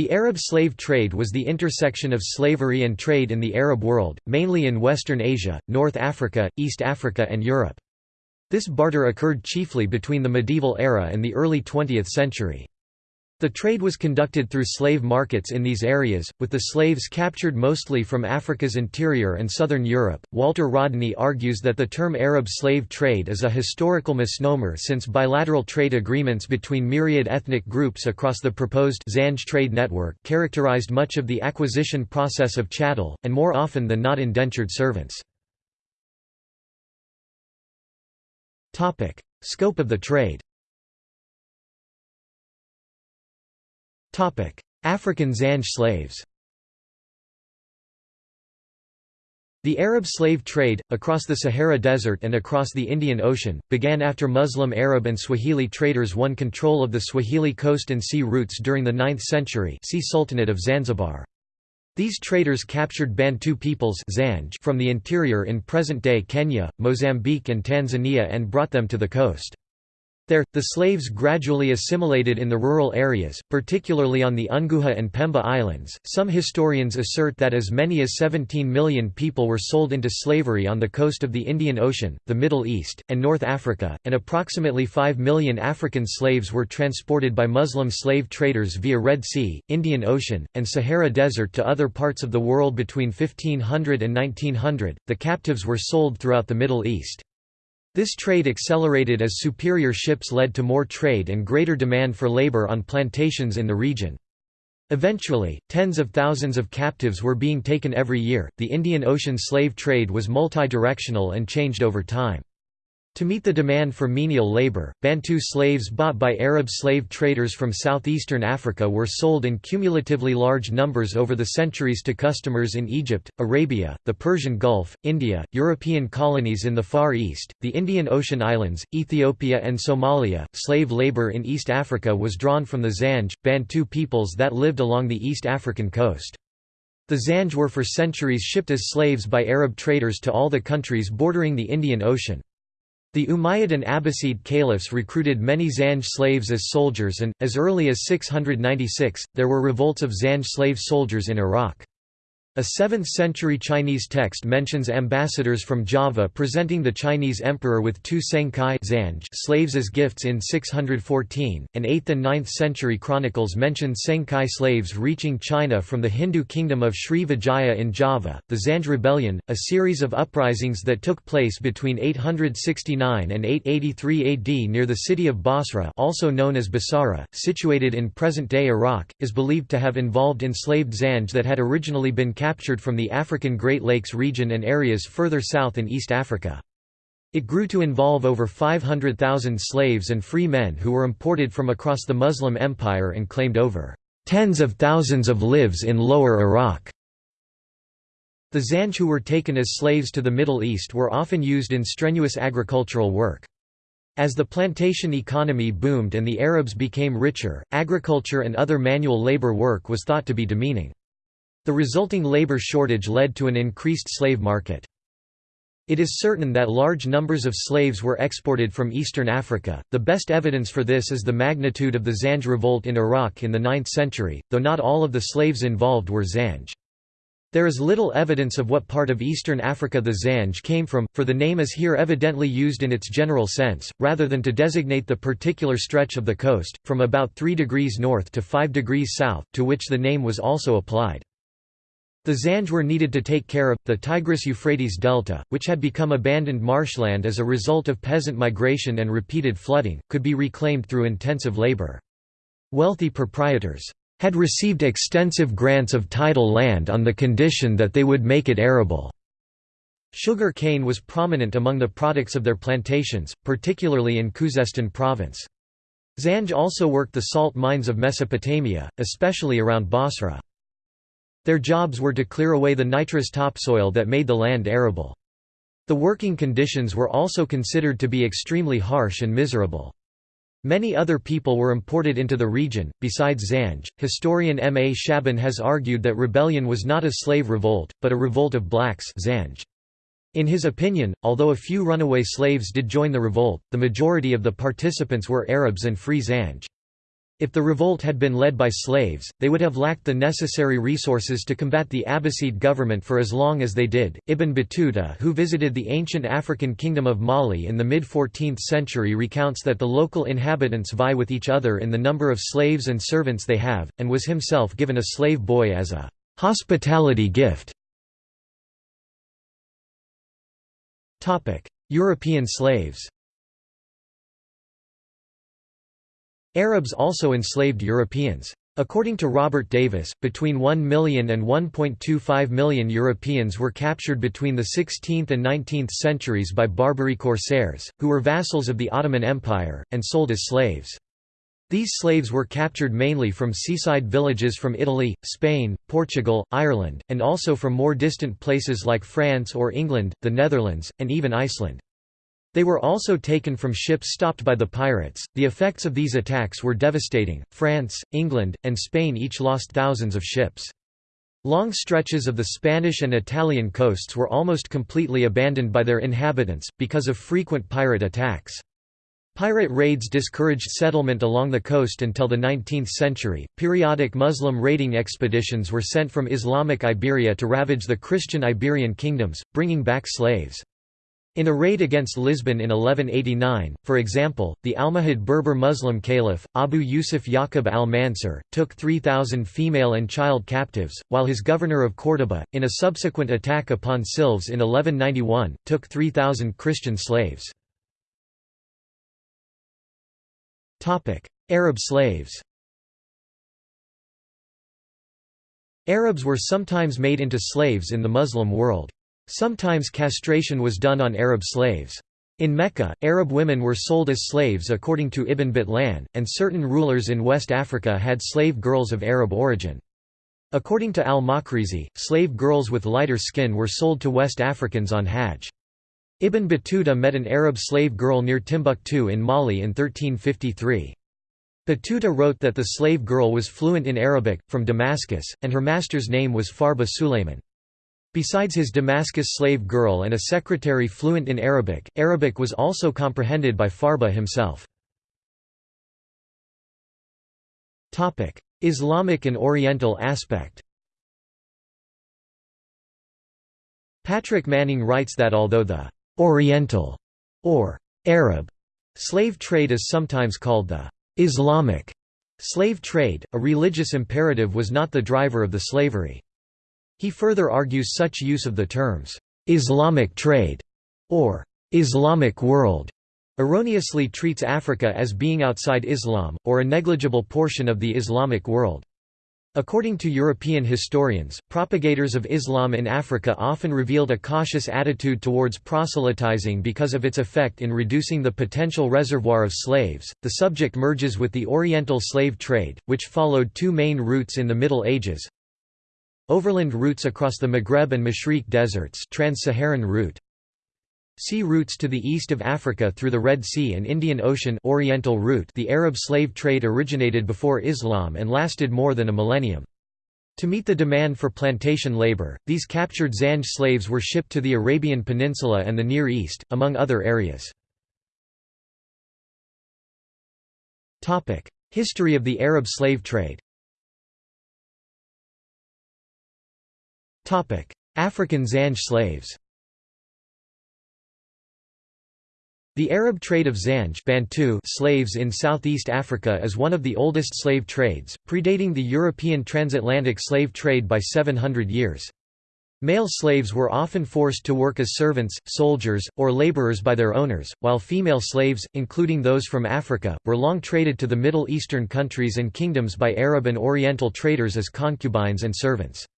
The Arab slave trade was the intersection of slavery and trade in the Arab world, mainly in Western Asia, North Africa, East Africa and Europe. This barter occurred chiefly between the medieval era and the early 20th century. The trade was conducted through slave markets in these areas, with the slaves captured mostly from Africa's interior and southern Europe. Walter Rodney argues that the term Arab slave trade is a historical misnomer since bilateral trade agreements between myriad ethnic groups across the proposed Zanj trade network characterized much of the acquisition process of chattel, and more often than not indentured servants. Scope of the trade African Zanj slaves The Arab slave trade, across the Sahara Desert and across the Indian Ocean, began after Muslim Arab and Swahili traders won control of the Swahili coast and sea routes during the 9th century see Sultanate of Zanzibar. These traders captured Bantu peoples from the interior in present-day Kenya, Mozambique and Tanzania and brought them to the coast. There, the slaves gradually assimilated in the rural areas, particularly on the Unguja and Pemba Islands. Some historians assert that as many as 17 million people were sold into slavery on the coast of the Indian Ocean, the Middle East, and North Africa, and approximately 5 million African slaves were transported by Muslim slave traders via Red Sea, Indian Ocean, and Sahara Desert to other parts of the world between 1500 and 1900. The captives were sold throughout the Middle East. This trade accelerated as superior ships led to more trade and greater demand for labor on plantations in the region. Eventually, tens of thousands of captives were being taken every year. The Indian Ocean slave trade was multi-directional and changed over time. To meet the demand for menial labor, Bantu slaves bought by Arab slave traders from southeastern Africa were sold in cumulatively large numbers over the centuries to customers in Egypt, Arabia, the Persian Gulf, India, European colonies in the Far East, the Indian Ocean Islands, Ethiopia and Somalia. Slave labor in East Africa was drawn from the Zanj, Bantu peoples that lived along the East African coast. The Zanj were for centuries shipped as slaves by Arab traders to all the countries bordering the Indian Ocean. The Umayyad and Abbasid caliphs recruited many Zanj slaves as soldiers and, as early as 696, there were revolts of Zanj slave soldiers in Iraq. A 7th-century Chinese text mentions ambassadors from Java presenting the Chinese emperor with two Senkai slaves as gifts in 614, and 8th and 9th century chronicles mention Senkai slaves reaching China from the Hindu kingdom of Sri Vijaya in Java. The Zanj Rebellion, a series of uprisings that took place between 869 and 883 AD near the city of Basra also known as Basara, situated in present-day Iraq, is believed to have involved enslaved Zanj that had originally been captured from the African Great Lakes region and areas further south in East Africa. It grew to involve over 500,000 slaves and free men who were imported from across the Muslim Empire and claimed over tens of thousands of lives in lower Iraq. The Zanj who were taken as slaves to the Middle East were often used in strenuous agricultural work. As the plantation economy boomed and the Arabs became richer, agriculture and other manual labor work was thought to be demeaning. The resulting labor shortage led to an increased slave market. It is certain that large numbers of slaves were exported from eastern Africa. The best evidence for this is the magnitude of the Zanj revolt in Iraq in the 9th century, though not all of the slaves involved were Zanj. There is little evidence of what part of eastern Africa the Zanj came from, for the name is here evidently used in its general sense, rather than to designate the particular stretch of the coast, from about 3 degrees north to 5 degrees south, to which the name was also applied. The Zanj were needed to take care of, the Tigris-Euphrates delta, which had become abandoned marshland as a result of peasant migration and repeated flooding, could be reclaimed through intensive labor. Wealthy proprietors had received extensive grants of tidal land on the condition that they would make it arable. Sugar cane was prominent among the products of their plantations, particularly in Khuzestan province. Zanj also worked the salt mines of Mesopotamia, especially around Basra. Their jobs were to clear away the nitrous topsoil that made the land arable. The working conditions were also considered to be extremely harsh and miserable. Many other people were imported into the region, besides Zanj. Historian M. A. Shaban has argued that rebellion was not a slave revolt, but a revolt of blacks Zanj. In his opinion, although a few runaway slaves did join the revolt, the majority of the participants were Arabs and free Zanj. If the revolt had been led by slaves, they would have lacked the necessary resources to combat the Abbasid government for as long as they did. Ibn Battuta, who visited the ancient African kingdom of Mali in the mid 14th century, recounts that the local inhabitants vie with each other in the number of slaves and servants they have, and was himself given a slave boy as a hospitality gift. European slaves Arabs also enslaved Europeans. According to Robert Davis, between 1 million and 1.25 million Europeans were captured between the 16th and 19th centuries by Barbary corsairs, who were vassals of the Ottoman Empire, and sold as slaves. These slaves were captured mainly from seaside villages from Italy, Spain, Portugal, Ireland, and also from more distant places like France or England, the Netherlands, and even Iceland. They were also taken from ships stopped by the pirates. The effects of these attacks were devastating. France, England, and Spain each lost thousands of ships. Long stretches of the Spanish and Italian coasts were almost completely abandoned by their inhabitants, because of frequent pirate attacks. Pirate raids discouraged settlement along the coast until the 19th century. Periodic Muslim raiding expeditions were sent from Islamic Iberia to ravage the Christian Iberian kingdoms, bringing back slaves. In a raid against Lisbon in 1189, for example, the Almohad Berber Muslim caliph, Abu Yusuf Yaqub al-Mansur, took 3,000 female and child captives, while his governor of Córdoba, in a subsequent attack upon Silves in 1191, took 3,000 Christian slaves. Arab slaves Arabs were sometimes made into slaves in the Muslim world. Sometimes castration was done on Arab slaves. In Mecca, Arab women were sold as slaves according to Ibn Batlan, and certain rulers in West Africa had slave girls of Arab origin. According to al-Makrizi, slave girls with lighter skin were sold to West Africans on Hajj. Ibn Battuta met an Arab slave girl near Timbuktu in Mali in 1353. Battuta wrote that the slave girl was fluent in Arabic, from Damascus, and her master's name was Farba Sulayman. Besides his Damascus slave girl and a secretary fluent in Arabic, Arabic was also comprehended by Farba himself. Islamic and Oriental aspect Patrick Manning writes that although the «Oriental» or «Arab» slave trade is sometimes called the «Islamic» slave trade, a religious imperative was not the driver of the slavery. He further argues such use of the terms, "'Islamic trade' or "'Islamic world' erroneously treats Africa as being outside Islam, or a negligible portion of the Islamic world. According to European historians, propagators of Islam in Africa often revealed a cautious attitude towards proselytizing because of its effect in reducing the potential reservoir of slaves. The subject merges with the Oriental slave trade, which followed two main routes in the Middle Ages Overland routes across the Maghreb and Mashriq deserts Trans-Saharan route Sea routes to the east of Africa through the Red Sea and Indian Ocean Oriental route The Arab slave trade originated before Islam and lasted more than a millennium. To meet the demand for plantation labor, these captured Zanj slaves were shipped to the Arabian Peninsula and the Near East, among other areas. History of the Arab slave trade African Zanj slaves The Arab trade of Zanj Bantu slaves in southeast Africa is one of the oldest slave trades, predating the European transatlantic slave trade by 700 years. Male slaves were often forced to work as servants, soldiers, or laborers by their owners, while female slaves, including those from Africa, were long traded to the Middle Eastern countries and kingdoms by Arab and Oriental traders as concubines and servants.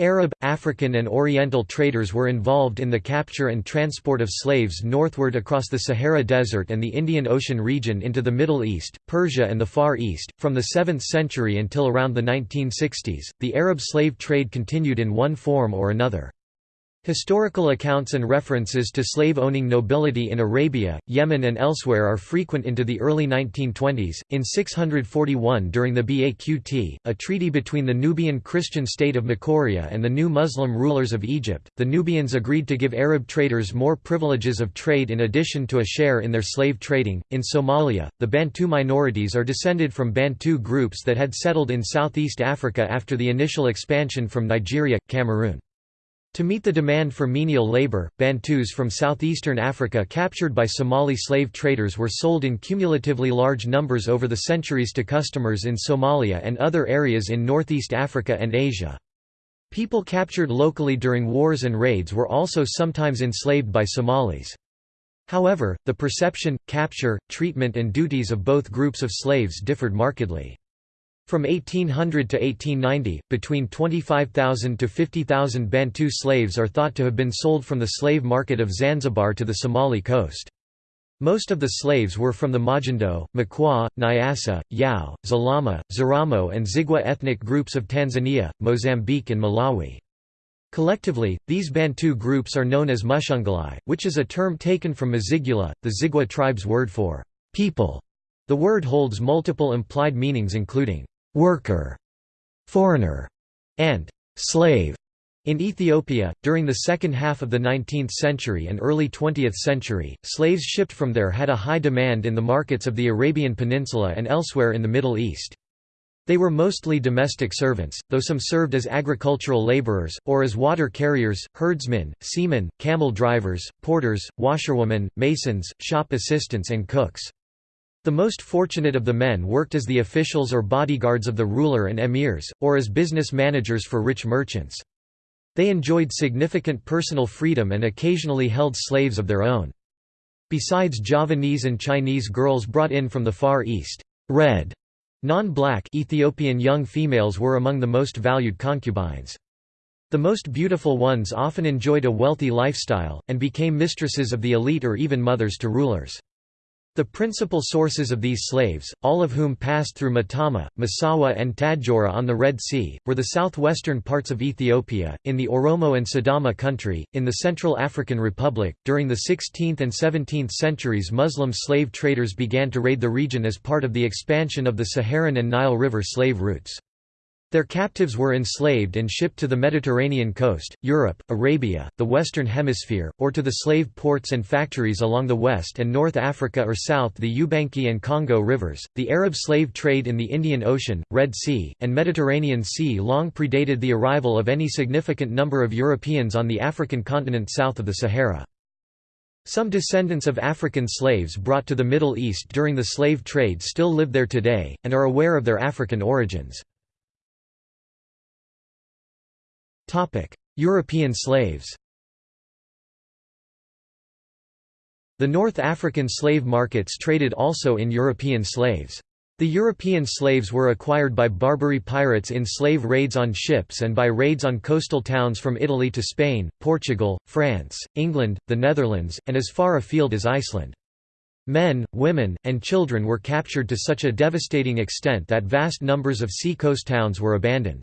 Arab, African and Oriental traders were involved in the capture and transport of slaves northward across the Sahara Desert and the Indian Ocean region into the Middle East, Persia and the Far East. From the 7th century until around the 1960s, the Arab slave trade continued in one form or another. Historical accounts and references to slave-owning nobility in Arabia, Yemen and elsewhere are frequent into the early 1920s. In 641 during the Baqt, a treaty between the Nubian Christian state of Makuria and the new Muslim rulers of Egypt, the Nubians agreed to give Arab traders more privileges of trade in addition to a share in their slave trading. In Somalia, the Bantu minorities are descended from Bantu groups that had settled in Southeast Africa after the initial expansion from Nigeria, Cameroon. To meet the demand for menial labor, Bantus from southeastern Africa captured by Somali slave traders were sold in cumulatively large numbers over the centuries to customers in Somalia and other areas in northeast Africa and Asia. People captured locally during wars and raids were also sometimes enslaved by Somalis. However, the perception, capture, treatment and duties of both groups of slaves differed markedly. From 1800 to 1890, between 25,000 to 50,000 Bantu slaves are thought to have been sold from the slave market of Zanzibar to the Somali coast. Most of the slaves were from the Majindo, Makwa, Nyasa, Yao, Zalama, Zaramo and Zigwa ethnic groups of Tanzania, Mozambique and Malawi. Collectively, these Bantu groups are known as Mushunguli, which is a term taken from Mazigula, the Zigwa tribe's word for people. The word holds multiple implied meanings including worker, foreigner, and slave. In Ethiopia, during the second half of the 19th century and early 20th century, slaves shipped from there had a high demand in the markets of the Arabian Peninsula and elsewhere in the Middle East. They were mostly domestic servants, though some served as agricultural laborers, or as water carriers, herdsmen, seamen, camel drivers, porters, washerwomen, masons, shop assistants and cooks. The most fortunate of the men worked as the officials or bodyguards of the ruler and emirs, or as business managers for rich merchants. They enjoyed significant personal freedom and occasionally held slaves of their own. Besides Javanese and Chinese girls brought in from the Far East, red, non-black Ethiopian young females were among the most valued concubines. The most beautiful ones often enjoyed a wealthy lifestyle, and became mistresses of the elite or even mothers to rulers. The principal sources of these slaves, all of whom passed through Matama, Massawa and Tadjoura on the Red Sea, were the southwestern parts of Ethiopia, in the Oromo and Sidama country, in the Central African Republic. During the 16th and 17th centuries, Muslim slave traders began to raid the region as part of the expansion of the Saharan and Nile River slave routes. Their captives were enslaved and shipped to the Mediterranean coast, Europe, Arabia, the Western Hemisphere, or to the slave ports and factories along the West and North Africa or south the Ubangi and Congo rivers. The Arab slave trade in the Indian Ocean, Red Sea, and Mediterranean Sea long predated the arrival of any significant number of Europeans on the African continent south of the Sahara. Some descendants of African slaves brought to the Middle East during the slave trade still live there today, and are aware of their African origins. European slaves The North African slave markets traded also in European slaves. The European slaves were acquired by Barbary pirates in slave raids on ships and by raids on coastal towns from Italy to Spain, Portugal, France, England, the Netherlands, and as far afield as Iceland. Men, women, and children were captured to such a devastating extent that vast numbers of sea-coast towns were abandoned.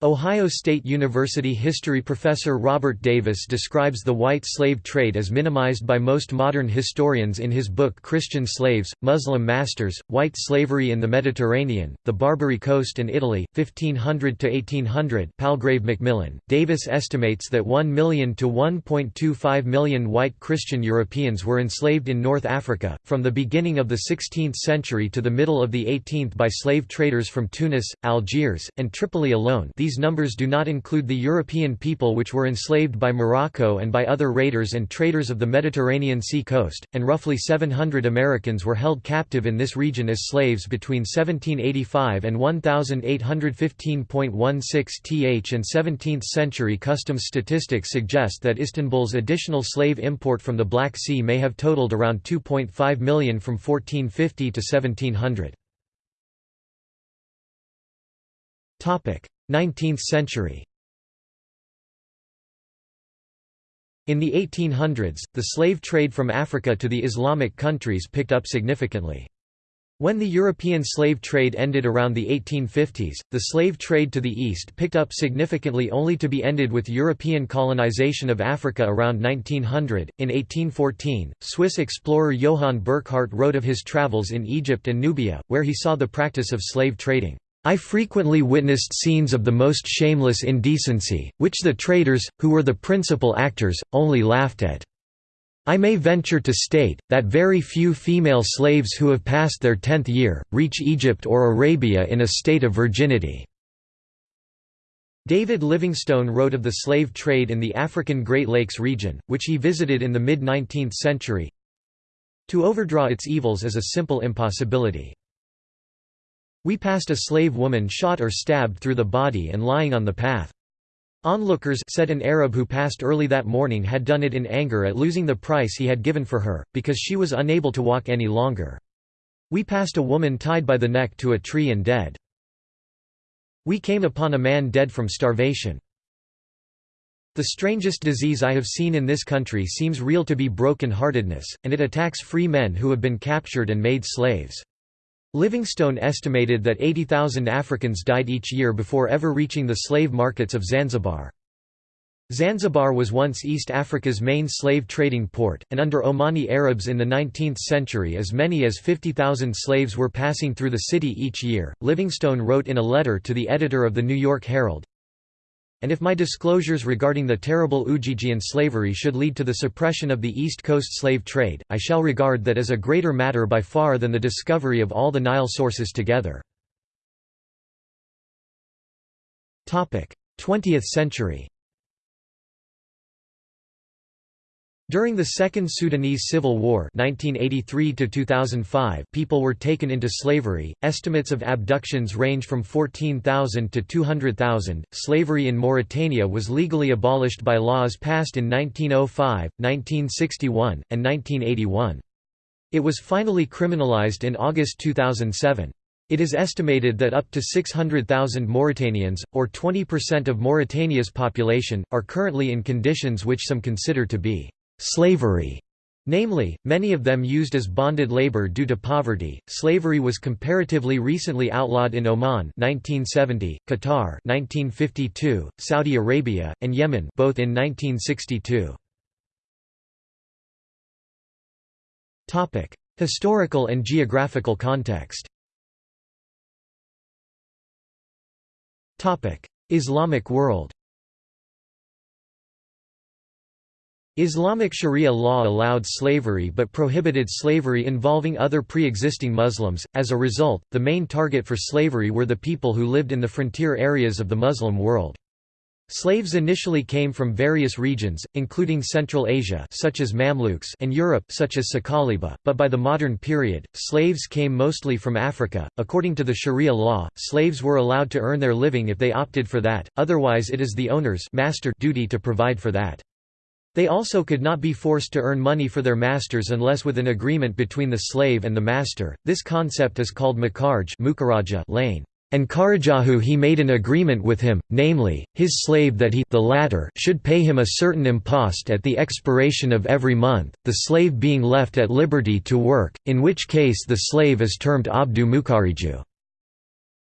Ohio State University history professor Robert Davis describes the white slave trade as minimized by most modern historians in his book Christian Slaves, Muslim Masters, White Slavery in the Mediterranean, the Barbary Coast and Italy, 1500–1800 Palgrave Macmillan. Davis estimates that 1 million to 1.25 million white Christian Europeans were enslaved in North Africa, from the beginning of the 16th century to the middle of the 18th by slave traders from Tunis, Algiers, and Tripoli alone these these numbers do not include the European people which were enslaved by Morocco and by other raiders and traders of the Mediterranean sea coast, and roughly 700 Americans were held captive in this region as slaves between 1785 and 1815.16 th and 17th century customs statistics suggest that Istanbul's additional slave import from the Black Sea may have totaled around 2.5 million from 1450 to 1700. 19th century In the 1800s, the slave trade from Africa to the Islamic countries picked up significantly. When the European slave trade ended around the 1850s, the slave trade to the east picked up significantly only to be ended with European colonization of Africa around 1900. In 1814, Swiss explorer Johann Burckhardt wrote of his travels in Egypt and Nubia, where he saw the practice of slave trading. I frequently witnessed scenes of the most shameless indecency, which the traders, who were the principal actors, only laughed at. I may venture to state, that very few female slaves who have passed their tenth year, reach Egypt or Arabia in a state of virginity." David Livingstone wrote of the slave trade in the African Great Lakes region, which he visited in the mid-19th century. To overdraw its evils is a simple impossibility. We passed a slave woman shot or stabbed through the body and lying on the path. Onlookers said an Arab who passed early that morning had done it in anger at losing the price he had given for her, because she was unable to walk any longer. We passed a woman tied by the neck to a tree and dead. We came upon a man dead from starvation. The strangest disease I have seen in this country seems real to be broken-heartedness, and it attacks free men who have been captured and made slaves. Livingstone estimated that 80,000 Africans died each year before ever reaching the slave markets of Zanzibar. Zanzibar was once East Africa's main slave trading port, and under Omani Arabs in the 19th century as many as 50,000 slaves were passing through the city each year. Livingstone wrote in a letter to the editor of the New York Herald, and if my disclosures regarding the terrible Ujijian slavery should lead to the suppression of the East Coast slave trade, I shall regard that as a greater matter by far than the discovery of all the Nile sources together. 20th century During the Second Sudanese Civil War 1983 people were taken into slavery. Estimates of abductions range from 14,000 to 200,000. Slavery in Mauritania was legally abolished by laws passed in 1905, 1961, and 1981. It was finally criminalized in August 2007. It is estimated that up to 600,000 Mauritanians, or 20% of Mauritania's population, are currently in conditions which some consider to be slavery. Namely, many of them used as bonded labor due to poverty. Slavery was comparatively recently outlawed in Oman 1970, Qatar 1952, Saudi Arabia, and Yemen both in 1962. Topic: Historical and geographical context. Topic: Islamic world. Islamic Sharia law allowed slavery but prohibited slavery involving other pre-existing Muslims, as a result, the main target for slavery were the people who lived in the frontier areas of the Muslim world. Slaves initially came from various regions, including Central Asia such as Mamluks and Europe such as Sakaliba, but by the modern period, slaves came mostly from Africa. According to the Sharia law, slaves were allowed to earn their living if they opted for that, otherwise it is the owner's master duty to provide for that. They also could not be forced to earn money for their masters unless with an agreement between the slave and the master. This concept is called makarj lane. And Karajahu he made an agreement with him, namely, his slave that he the latter should pay him a certain impost at the expiration of every month, the slave being left at liberty to work, in which case the slave is termed abdu mukariju.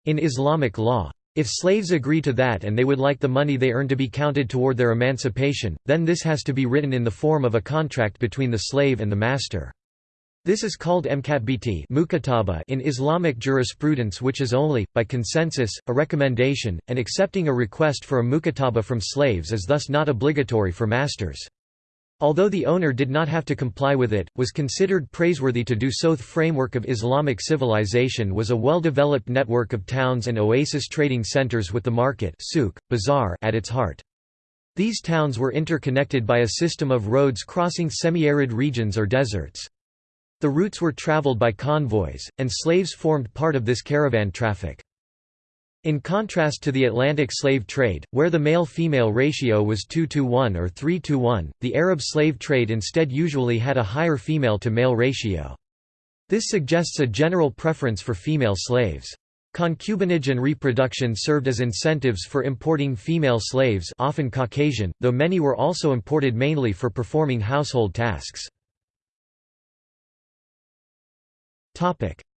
In Islamic law, if slaves agree to that and they would like the money they earn to be counted toward their emancipation, then this has to be written in the form of a contract between the slave and the master. This is called mukataba in Islamic jurisprudence which is only, by consensus, a recommendation, and accepting a request for a mukataba from slaves is thus not obligatory for masters. Although the owner did not have to comply with it, was considered praiseworthy to do so. The framework of Islamic civilization was a well-developed network of towns and oasis trading centers with the market souk, bazaar at its heart. These towns were interconnected by a system of roads crossing semi-arid regions or deserts. The routes were traveled by convoys, and slaves formed part of this caravan traffic. In contrast to the Atlantic slave trade, where the male-female ratio was 2 to 1 or 3 to 1, the Arab slave trade instead usually had a higher female-to-male ratio. This suggests a general preference for female slaves. Concubinage and reproduction served as incentives for importing female slaves often Caucasian, though many were also imported mainly for performing household tasks.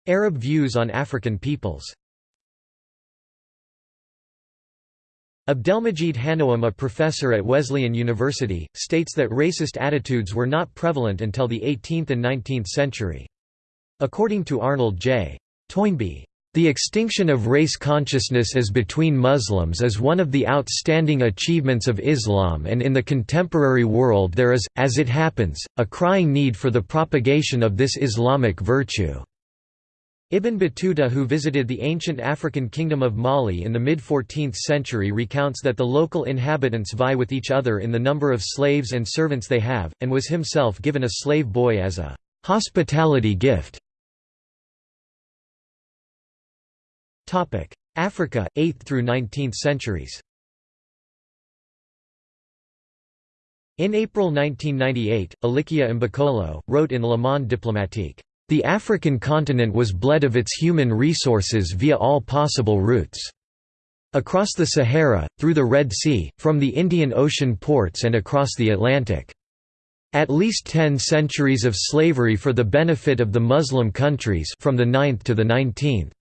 Arab views on African peoples Abdelmajid Hannoum a professor at Wesleyan University, states that racist attitudes were not prevalent until the 18th and 19th century. According to Arnold J. Toynbee, the extinction of race consciousness as between Muslims is one of the outstanding achievements of Islam and in the contemporary world there is, as it happens, a crying need for the propagation of this Islamic virtue. Ibn Battuta who visited the ancient African kingdom of Mali in the mid-14th century recounts that the local inhabitants vie with each other in the number of slaves and servants they have, and was himself given a slave boy as a «hospitality gift». Africa, 8th through 19th centuries In April 1998, Elikia Mbokolo, wrote in Le Monde diplomatique, the African continent was bled of its human resources via all possible routes. Across the Sahara, through the Red Sea, from the Indian Ocean ports and across the Atlantic. At least ten centuries of slavery for the benefit of the Muslim countries from the 9th to the 19th.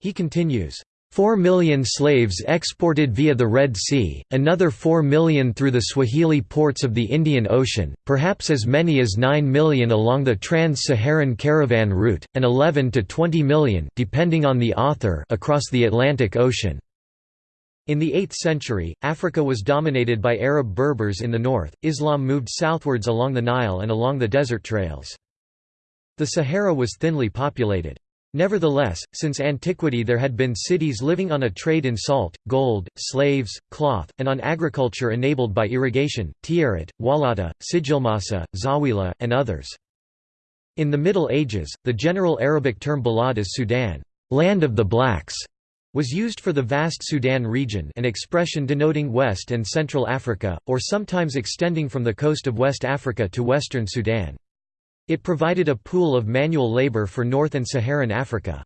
He continues, 4 million slaves exported via the Red Sea, another 4 million through the Swahili ports of the Indian Ocean, perhaps as many as 9 million along the trans-Saharan caravan route, and 11 to 20 million depending on the author across the Atlantic Ocean. In the 8th century, Africa was dominated by Arab Berbers in the north, Islam moved southwards along the Nile and along the desert trails. The Sahara was thinly populated. Nevertheless, since antiquity there had been cities living on a trade in salt, gold, slaves, cloth, and on agriculture enabled by irrigation, Tiarat, Walata, Sijilmasa, Zawila, and others. In the Middle Ages, the general Arabic term Balad as Sudan land of the blacks", was used for the vast Sudan region an expression denoting West and Central Africa, or sometimes extending from the coast of West Africa to western Sudan. It provided a pool of manual labor for North and Saharan Africa.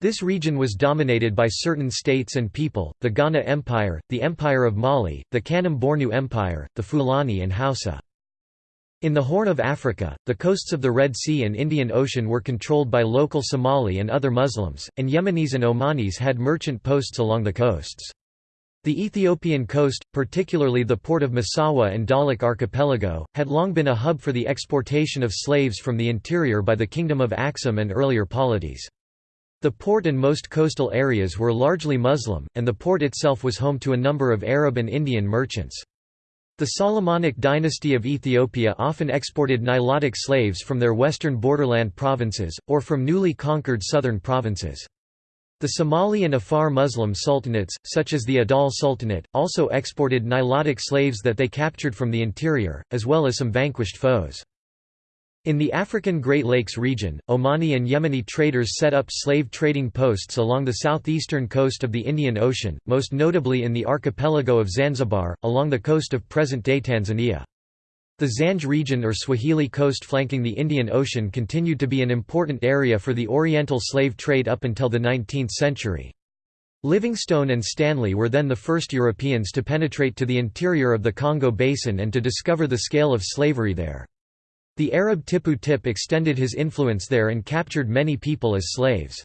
This region was dominated by certain states and people, the Ghana Empire, the Empire of Mali, the Kanem-Bornu Empire, the Fulani and Hausa. In the Horn of Africa, the coasts of the Red Sea and Indian Ocean were controlled by local Somali and other Muslims, and Yemenis and Omanis had merchant posts along the coasts. The Ethiopian coast, particularly the port of Massawa and Dahlak archipelago, had long been a hub for the exportation of slaves from the interior by the Kingdom of Axum and earlier polities. The port and most coastal areas were largely Muslim, and the port itself was home to a number of Arab and Indian merchants. The Solomonic dynasty of Ethiopia often exported Nilotic slaves from their western borderland provinces, or from newly conquered southern provinces. The Somali and Afar Muslim sultanates, such as the Adal Sultanate, also exported Nilotic slaves that they captured from the interior, as well as some vanquished foes. In the African Great Lakes region, Omani and Yemeni traders set up slave trading posts along the southeastern coast of the Indian Ocean, most notably in the archipelago of Zanzibar, along the coast of present-day Tanzania. The Zanj region or Swahili coast flanking the Indian Ocean continued to be an important area for the Oriental slave trade up until the 19th century. Livingstone and Stanley were then the first Europeans to penetrate to the interior of the Congo Basin and to discover the scale of slavery there. The Arab Tipu Tip extended his influence there and captured many people as slaves.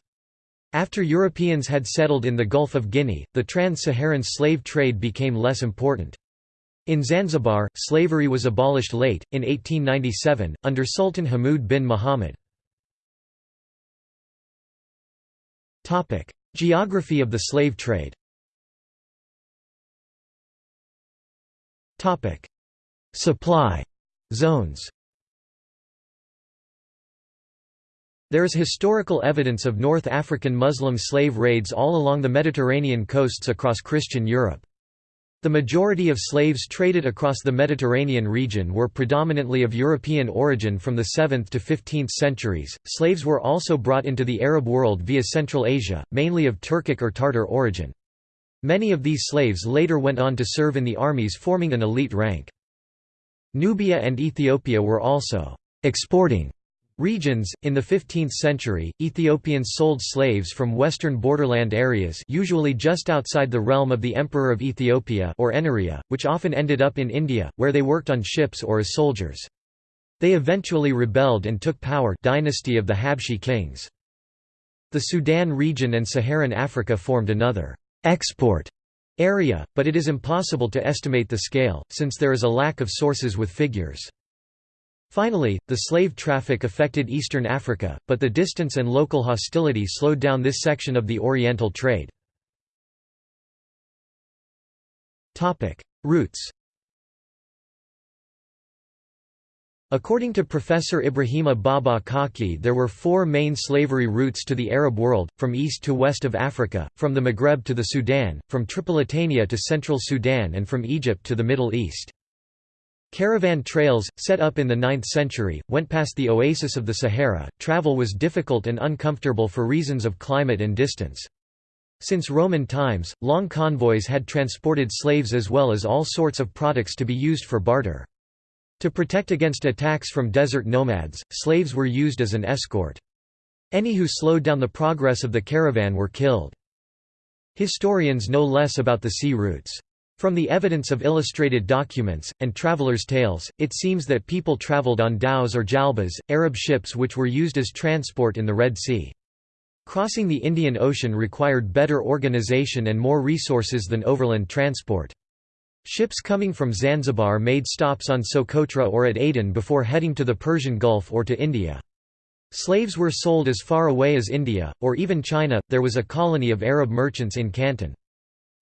After Europeans had settled in the Gulf of Guinea, the trans-Saharan slave trade became less important. In Zanzibar, slavery was abolished late, in 1897, under Sultan Hamoud bin Muhammad. Geography of the slave trade. Supply. Zones. There is historical evidence of North African Muslim slave raids all along the Mediterranean coasts across Christian Europe. The majority of slaves traded across the Mediterranean region were predominantly of European origin from the 7th to 15th centuries. Slaves were also brought into the Arab world via Central Asia, mainly of Turkic or Tartar origin. Many of these slaves later went on to serve in the armies forming an elite rank. Nubia and Ethiopia were also exporting Regions In the 15th century, Ethiopians sold slaves from western borderland areas usually just outside the realm of the Emperor of Ethiopia or Ennarea, which often ended up in India, where they worked on ships or as soldiers. They eventually rebelled and took power dynasty of the Habshi kings. The Sudan region and Saharan Africa formed another export area, but it is impossible to estimate the scale, since there is a lack of sources with figures. Finally, the slave traffic affected eastern Africa, but the distance and local hostility slowed down this section of the Oriental trade. Routes According to Professor Ibrahima Baba Kaké there were four main slavery routes to the Arab world, from east to west of Africa, from the Maghreb to the Sudan, from Tripolitania to central Sudan and from Egypt to the Middle East. Caravan trails, set up in the 9th century, went past the oasis of the Sahara. Travel was difficult and uncomfortable for reasons of climate and distance. Since Roman times, long convoys had transported slaves as well as all sorts of products to be used for barter. To protect against attacks from desert nomads, slaves were used as an escort. Any who slowed down the progress of the caravan were killed. Historians know less about the sea routes. From the evidence of illustrated documents, and travelers' tales, it seems that people traveled on dhows or jalbas, Arab ships which were used as transport in the Red Sea. Crossing the Indian Ocean required better organization and more resources than overland transport. Ships coming from Zanzibar made stops on Socotra or at Aden before heading to the Persian Gulf or to India. Slaves were sold as far away as India, or even China. There was a colony of Arab merchants in Canton.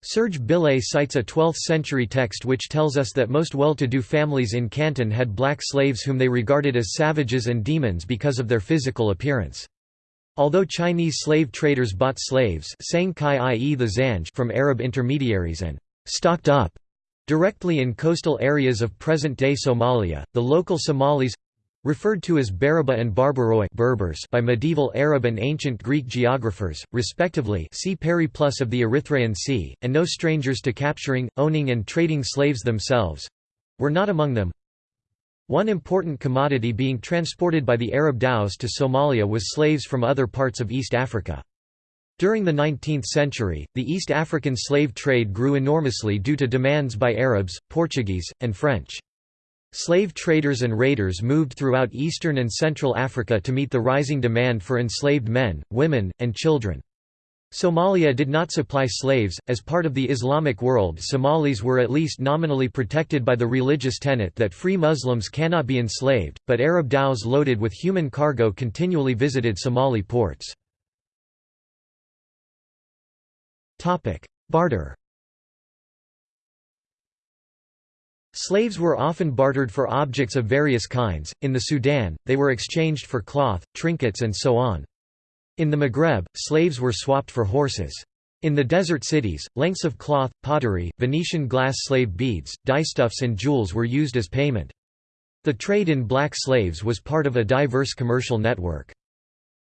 Serge Bilé cites a 12th-century text which tells us that most well-to-do families in Canton had black slaves whom they regarded as savages and demons because of their physical appearance. Although Chinese slave traders bought slaves i.e. the Zanj from Arab intermediaries and «stocked up» Directly in coastal areas of present-day Somalia, the local Somalis referred to as Bariba and Barbaroi Berbers by medieval Arab and ancient Greek geographers, respectively see Periplus of the Erythraean Sea, and no strangers to capturing, owning and trading slaves themselves—were not among them. One important commodity being transported by the Arab dhows to Somalia was slaves from other parts of East Africa. During the 19th century, the East African slave trade grew enormously due to demands by Arabs, Portuguese, and French. Slave traders and raiders moved throughout eastern and central Africa to meet the rising demand for enslaved men, women, and children. Somalia did not supply slaves. As part of the Islamic world, Somalis were at least nominally protected by the religious tenet that free Muslims cannot be enslaved, but Arab dhows loaded with human cargo continually visited Somali ports. Barter Slaves were often bartered for objects of various kinds, in the Sudan, they were exchanged for cloth, trinkets and so on. In the Maghreb, slaves were swapped for horses. In the desert cities, lengths of cloth, pottery, Venetian glass slave beads, dyestuffs and jewels were used as payment. The trade in black slaves was part of a diverse commercial network.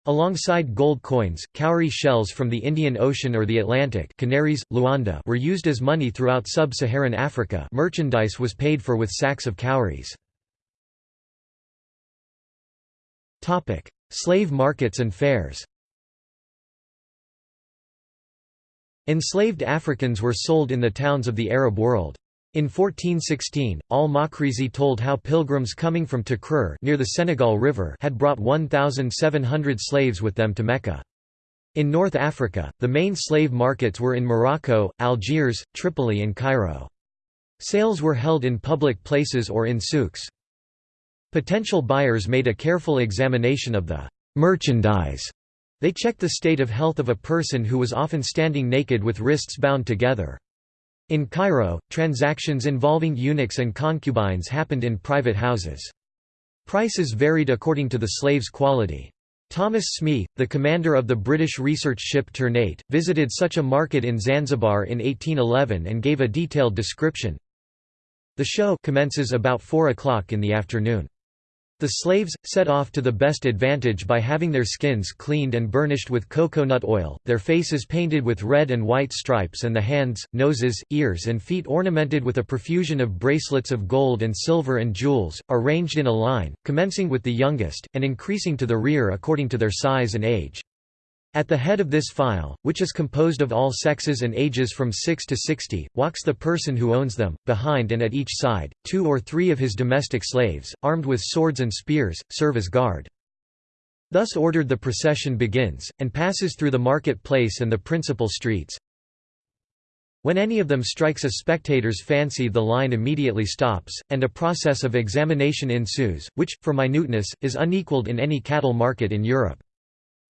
Alongside gold coins, cowrie shells from the Indian Ocean or the Atlantic canaries, Luanda were used as money throughout sub-Saharan Africa merchandise was paid for with sacks of cowries. Slave markets and fairs Enslaved Africans were sold in the towns of the Arab world. In 1416, al-Makrizi told how pilgrims coming from Takrur near the Senegal River had brought 1,700 slaves with them to Mecca. In North Africa, the main slave markets were in Morocco, Algiers, Tripoli and Cairo. Sales were held in public places or in souks. Potential buyers made a careful examination of the merchandise. They checked the state of health of a person who was often standing naked with wrists bound together. In Cairo, transactions involving eunuchs and concubines happened in private houses. Prices varied according to the slave's quality. Thomas Smee, the commander of the British research ship Ternate, visited such a market in Zanzibar in 1811 and gave a detailed description. The show commences about 4 o'clock in the afternoon. The slaves, set off to the best advantage by having their skins cleaned and burnished with cocoa-nut oil, their faces painted with red and white stripes and the hands, noses, ears and feet ornamented with a profusion of bracelets of gold and silver and jewels, are ranged in a line, commencing with the youngest, and increasing to the rear according to their size and age. At the head of this file, which is composed of all sexes and ages from 6 to 60, walks the person who owns them, behind and at each side, two or three of his domestic slaves, armed with swords and spears, serve as guard. Thus ordered the procession begins, and passes through the market place and the principal streets. When any of them strikes a spectator's fancy the line immediately stops, and a process of examination ensues, which, for minuteness, is unequalled in any cattle market in Europe.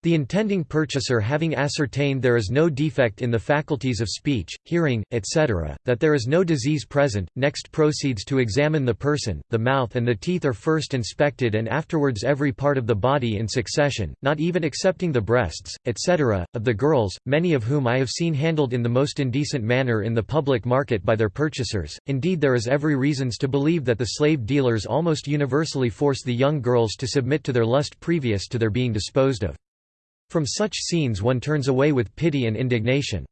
The intending purchaser having ascertained there is no defect in the faculties of speech, hearing, etc., that there is no disease present, next proceeds to examine the person, the mouth and the teeth are first inspected and afterwards every part of the body in succession, not even excepting the breasts, etc., of the girls, many of whom I have seen handled in the most indecent manner in the public market by their purchasers. Indeed there is every reasons to believe that the slave dealers almost universally force the young girls to submit to their lust previous to their being disposed of. From such scenes one turns away with pity and indignation.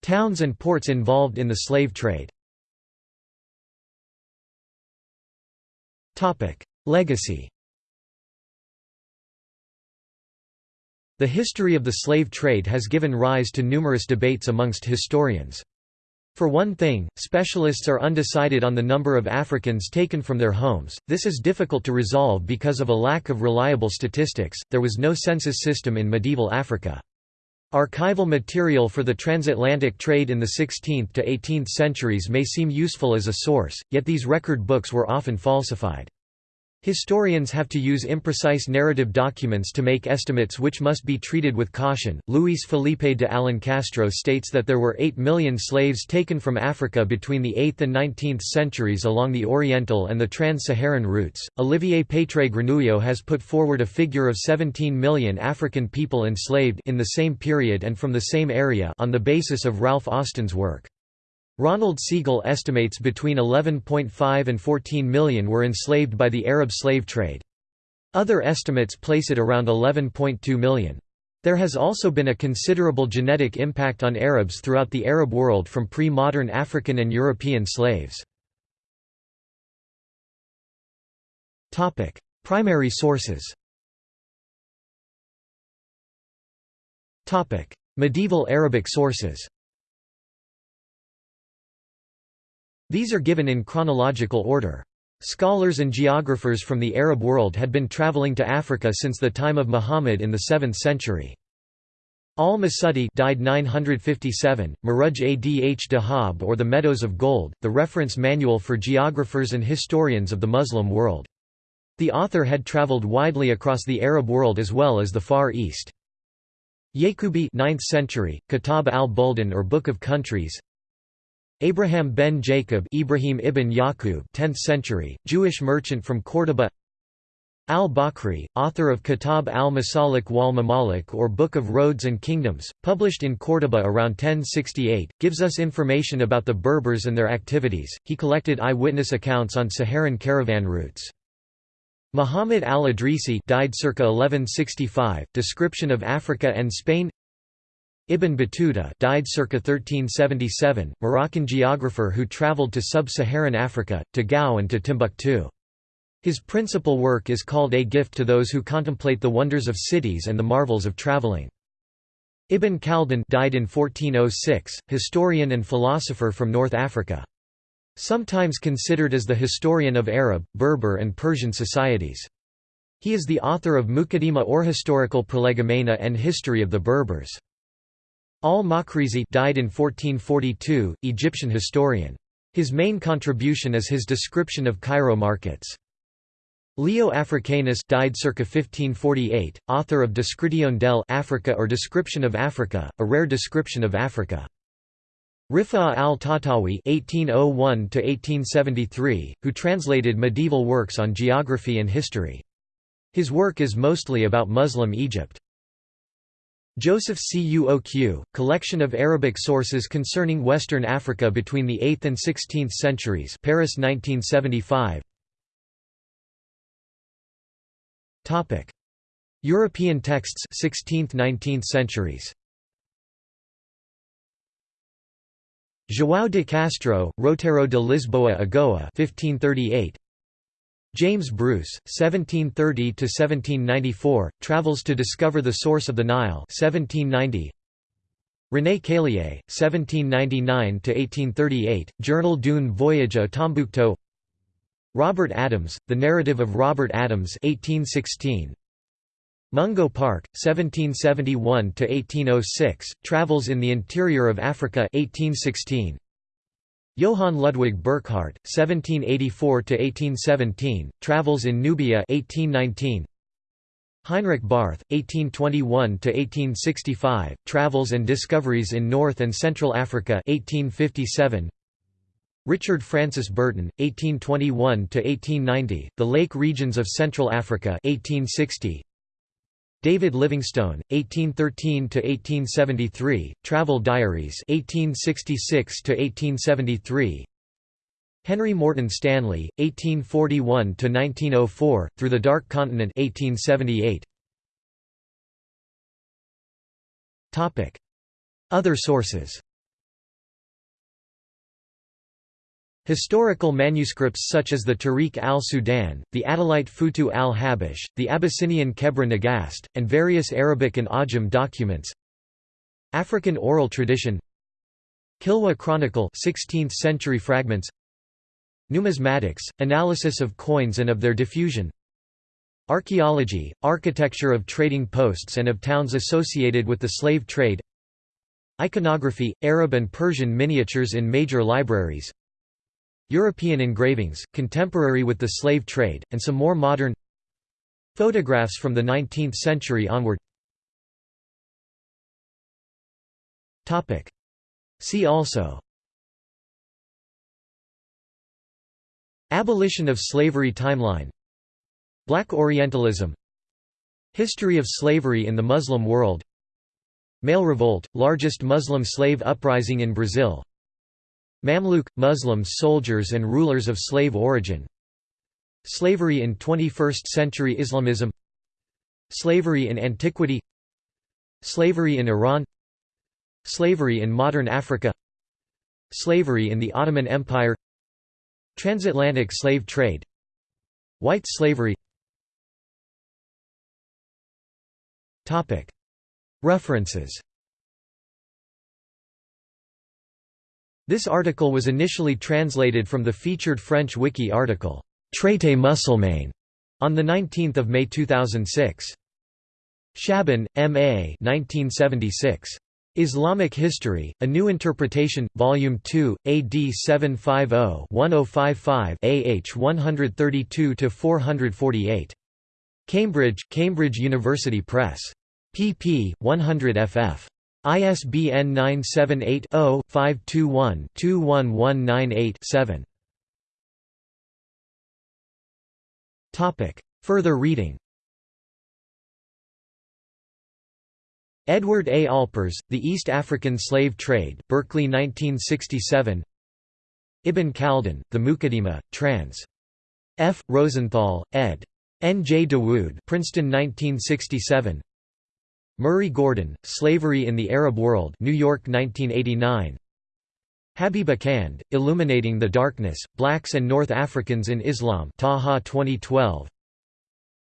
Towns and ports involved in the slave trade Legacy The history of the slave trade has given rise to numerous debates amongst historians. For one thing, specialists are undecided on the number of Africans taken from their homes. This is difficult to resolve because of a lack of reliable statistics. There was no census system in medieval Africa. Archival material for the transatlantic trade in the 16th to 18th centuries may seem useful as a source, yet these record books were often falsified. Historians have to use imprecise narrative documents to make estimates which must be treated with caution. Luis Felipe de Alencastro states that there were 8 million slaves taken from Africa between the 8th and 19th centuries along the Oriental and the Trans Saharan routes. Olivier Pétré Grenouilleau has put forward a figure of 17 million African people enslaved in the same period and from the same area on the basis of Ralph Austen's work. Ronald Segal estimates between 11.5 and 14 million were enslaved by the Arab slave trade. Other estimates place it around 11.2 million. There has also been a considerable genetic impact on Arabs throughout the Arab world from pre-modern African and European slaves. Primary sources Medieval Arabic sources These are given in chronological order. Scholars and geographers from the Arab world had been traveling to Africa since the time of Muhammad in the 7th century. Al-Masudi died 957, Muruj Adh Dhahab or The Meadows of Gold, the reference manual for geographers and historians of the Muslim world. The author had traveled widely across the Arab world as well as the Far East. Yaqubi 9th century, Kitab al-Buldan or Book of Countries Abraham ben Jacob Ibrahim ibn Yaqub 10th century, Jewish merchant from Córdoba Al-Bakri, author of Kitab al-Masalik wal Mamalik or Book of Roads and Kingdoms, published in Córdoba around 1068, gives us information about the Berbers and their activities. He collected eyewitness accounts on Saharan caravan routes. Muhammad al-Idrisi died circa 1165, description of Africa and Spain Ibn Battuta died circa 1377, Moroccan geographer who traveled to sub-Saharan Africa, to Gao and to Timbuktu. His principal work is called A Gift to Those Who Contemplate the Wonders of Cities and the Marvels of Traveling. Ibn Khaldun died in 1406, historian and philosopher from North Africa. Sometimes considered as the historian of Arab, Berber and Persian societies. He is the author of Muqaddimah or Historical Prolegomena and History of the Berbers. Al-Makrizi died in 1442, Egyptian historian. His main contribution is his description of Cairo markets. Leo Africanus died circa 1548, author of Description del Africa or Description of Africa, a rare description of Africa. Rifa'a al-Tahtawi (1801–1873), who translated medieval works on geography and history. His work is mostly about Muslim Egypt. Joseph Cuoq, collection of Arabic sources concerning Western Africa between the 8th and 16th centuries Paris 1975 Topic. European texts 16th–19th centuries. João de Castro, Roteiro de Lisboa a Goa 1538, James Bruce, 1730–1794, travels to discover the source of the Nile 1790. René Caillié, 1799–1838, Journal d'une voyage à Tombouctou Robert Adams, The Narrative of Robert Adams 1816. Mungo Park, 1771–1806, Travels in the Interior of Africa 1816. Johann Ludwig Burckhardt, 1784–1817, Travels in Nubia 1819. Heinrich Barth, 1821–1865, Travels and Discoveries in North and Central Africa 1857. Richard Francis Burton, 1821–1890, The Lake Regions of Central Africa 1860. David Livingstone, 1813–1873, Travel Diaries 1866–1873. Henry Morton Stanley, 1841–1904, Through the Dark Continent 1878. Other sources Historical manuscripts such as the Tarikh al-Sudan, the Adalite Futuh al-Habash, the Abyssinian Kebra Nagast, and various Arabic and Ajam documents. African oral tradition. Kilwa Chronicle 16th century fragments. Numismatics, analysis of coins and of their diffusion. Archaeology, architecture of trading posts and of towns associated with the slave trade. Iconography, Arab and Persian miniatures in major libraries European engravings, contemporary with the slave trade, and some more modern photographs from the 19th century onward. See also Abolition of slavery timeline Black Orientalism History of slavery in the Muslim world Male revolt, largest Muslim slave uprising in Brazil Mamluk – Muslims soldiers and rulers of slave origin. Slavery in 21st-century Islamism. Slavery in antiquity. Slavery in Iran. Slavery in modern Africa. Slavery in the Ottoman Empire. Transatlantic slave trade. White slavery. References This article was initially translated from the featured French wiki article, Traité musulmane, on 19 May 2006. Shaban, M. A. 1976. Islamic History, A New Interpretation, Volume 2, AD 750-1055 AH 132–448. Cambridge, Cambridge University Press. pp. 100 ff. ISBN 978-0-521-21198-7. Further reading Edward A. Alpers, The East African Slave Trade, Berkeley 1967 Ibn Khaldun, The Muqaddimah, trans. F. Rosenthal, ed. N. J. Dawood Princeton 1967 Murray Gordon, Slavery in the Arab World New York 1989 Habeeb Akande, Illuminating the Darkness, Blacks and North Africans in Islam Taha 2012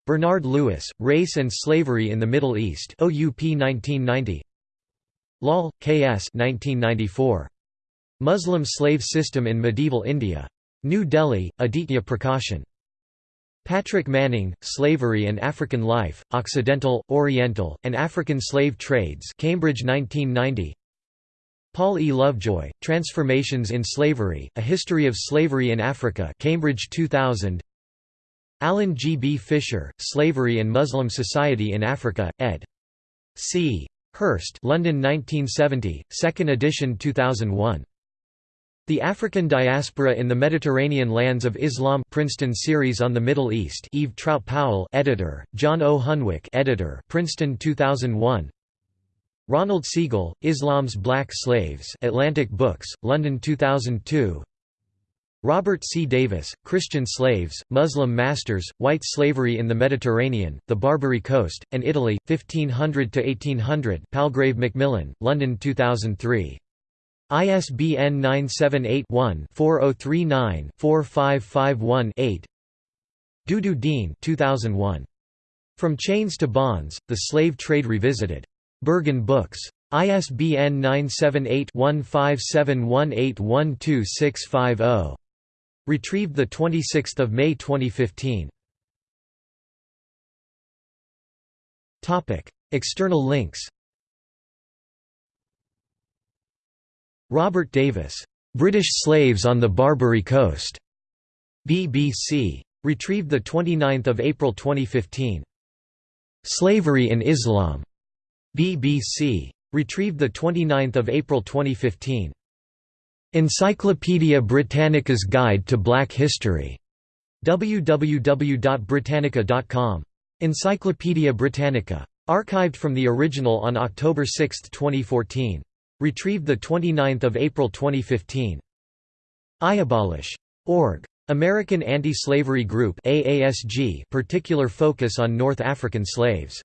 Bernard Lewis, Race and Slavery in the Middle East OUP 1990 Lal, K.S. 1994. Muslim Slave System in Medieval India. New Delhi, Aditya Prakashan. Patrick Manning, Slavery and African Life, Occidental, Oriental, and African Slave Trades Cambridge 1990 Paul E. Lovejoy, Transformations in Slavery, A History of Slavery in Africa Cambridge 2000 Alan G. B. Fisher, Slavery and Muslim Society in Africa, ed. C. Hurst London 1970, 2nd edition 2001 the African Diaspora in the Mediterranean Lands of Islam Princeton series on the Middle East Eve Trout Powell editor, John O. Hunwick editor Princeton 2001 Ronald Segal, Islam's Black Slaves Atlantic Books, London 2002 Robert C. Davis, Christian Slaves, Muslim Masters, White Slavery in the Mediterranean, the Barbary Coast, and Italy, 1500–1800 Palgrave Macmillan, London 2003 ISBN 978-1-4039-4551-8 Doudou Diène 2001. From Chains to Bonds, The Slave Trade Revisited. Berghahn Books. ISBN 978 1571812650. Retrieved 26 May 2015. External links Robert Davis, "'British Slaves on the Barbary Coast' BBC. Retrieved 29 April 2015. Slavery in Islam. BBC. Retrieved 29 April 2015. Encyclopædia Britannica's Guide to Black History. www.britannica.com. Encyclopædia Britannica. Archived from the original on October 6, 2014. Retrieved 29 April 2015. iAbolish.org. American Anti-Slavery Group AASG particular focus on North African slaves